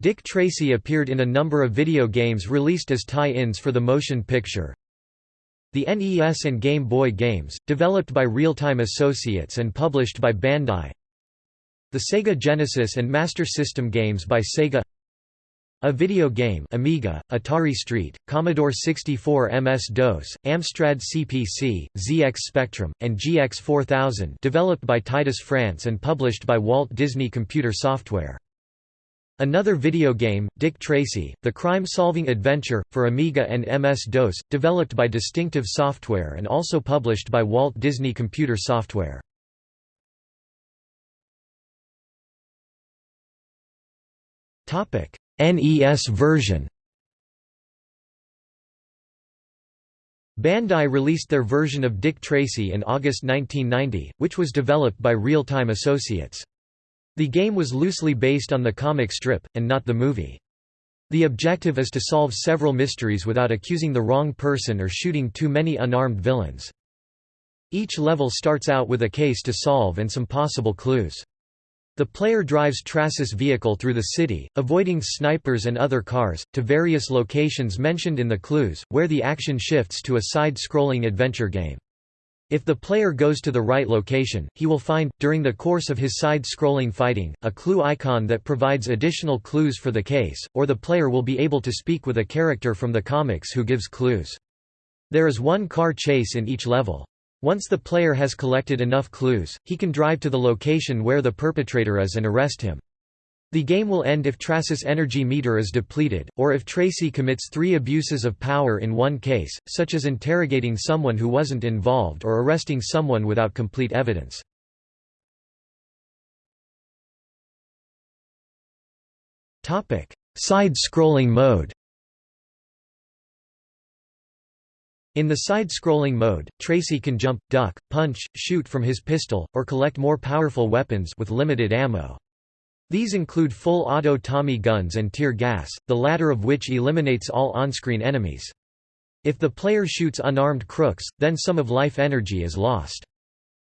Dick Tracy appeared in a number of video games released as tie-ins for the motion picture. The NES and Game Boy games, developed by Real-Time Associates and published by Bandai. The Sega Genesis and Master System games by Sega a video game Amiga, Atari Street, Commodore 64 MS-DOS, Amstrad CPC, ZX Spectrum, and GX 4000 developed by Titus France and published by Walt Disney Computer Software. Another video game, Dick Tracy, the crime-solving adventure, for Amiga and MS-DOS, developed by Distinctive Software and also published by Walt Disney Computer Software. NES version Bandai released their version of Dick Tracy in August 1990, which was developed by Real-Time Associates. The game was loosely based on the comic strip, and not the movie. The objective is to solve several mysteries without accusing the wrong person or shooting too many unarmed villains. Each level starts out with a case to solve and some possible clues. The player drives Tracy's vehicle through the city, avoiding snipers and other cars, to various locations mentioned in the clues, where the action shifts to a side-scrolling adventure game. If the player goes to the right location, he will find, during the course of his side-scrolling fighting, a clue icon that provides additional clues for the case, or the player will be able to speak with a character from the comics who gives clues. There is one car chase in each level. Once the player has collected enough clues, he can drive to the location where the perpetrator is and arrest him. The game will end if Tracy's energy meter is depleted, or if Tracy commits three abuses of power in one case, such as interrogating someone who wasn't involved or arresting someone without complete evidence. Side-scrolling mode In the side-scrolling mode, Tracy can jump, duck, punch, shoot from his pistol, or collect more powerful weapons with limited ammo. These include full auto Tommy guns and tear gas, the latter of which eliminates all on-screen enemies. If the player shoots unarmed crooks, then some of life energy is lost.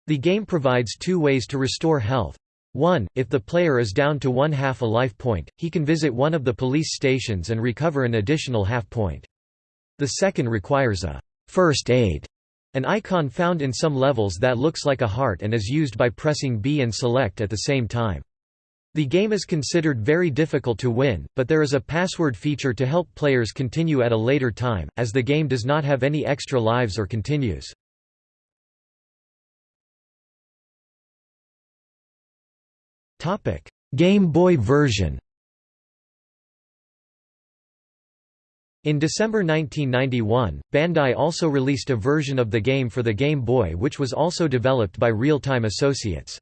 The game provides two ways to restore health. 1. If the player is down to one half a life point, he can visit one of the police stations and recover an additional half point. The second requires a first aid, an icon found in some levels that looks like a heart and is used by pressing B and select at the same time. The game is considered very difficult to win, but there is a password feature to help players continue at a later time, as the game does not have any extra lives or continues. Game Boy version In December 1991, Bandai also released a version of the game for the Game Boy which was also developed by Real-Time Associates.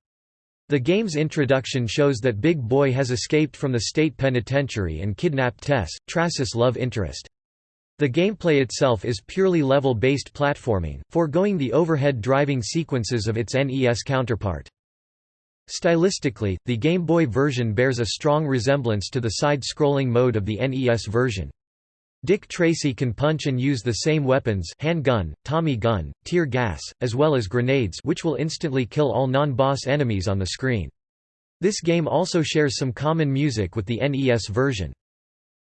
The game's introduction shows that Big Boy has escaped from the state penitentiary and kidnapped Tess, Tracy's love interest. The gameplay itself is purely level-based platforming, foregoing the overhead driving sequences of its NES counterpart. Stylistically, the Game Boy version bears a strong resemblance to the side-scrolling mode of the NES version. Dick Tracy can punch and use the same weapons handgun, Tommy gun, tear gas, as well as grenades which will instantly kill all non-boss enemies on the screen. This game also shares some common music with the NES version.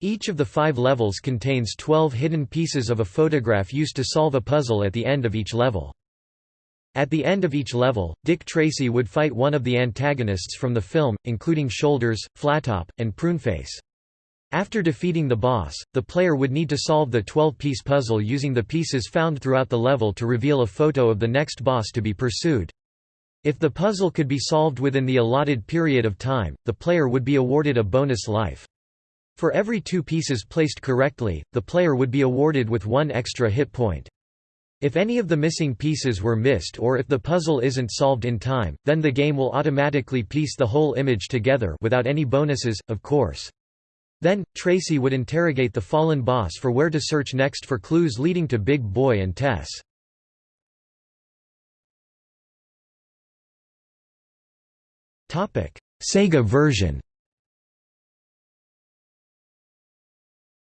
Each of the five levels contains 12 hidden pieces of a photograph used to solve a puzzle at the end of each level. At the end of each level, Dick Tracy would fight one of the antagonists from the film, including Shoulders, Flattop, and Pruneface. After defeating the boss, the player would need to solve the 12-piece puzzle using the pieces found throughout the level to reveal a photo of the next boss to be pursued. If the puzzle could be solved within the allotted period of time, the player would be awarded a bonus life. For every two pieces placed correctly, the player would be awarded with one extra hit point. If any of the missing pieces were missed or if the puzzle isn't solved in time, then the game will automatically piece the whole image together without any bonuses, of course. Then, Tracy would interrogate the fallen boss for where to search next for clues leading to Big Boy and Tess. Sega version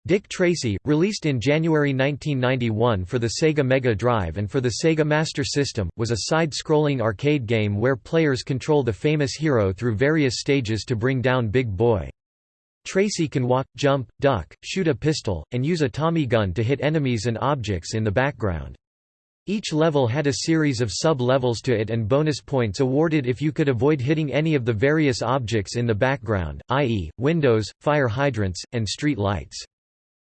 Dick Tracy, released in January 1991 for the Sega Mega Drive and for the Sega Master System, was a side-scrolling arcade game where players control the famous hero through various stages to bring down Big Boy. Tracy can walk, jump, duck, shoot a pistol, and use a Tommy gun to hit enemies and objects in the background. Each level had a series of sub-levels to it and bonus points awarded if you could avoid hitting any of the various objects in the background, i.e., windows, fire hydrants, and street lights.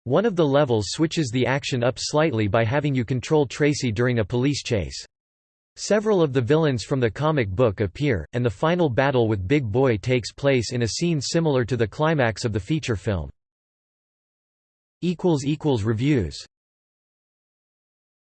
One of the levels switches the action up slightly by having you control Tracy during a police chase. Several of the villains from the comic book appear, and the final battle with Big Boy takes place in a scene similar to the climax of the feature film. Reviews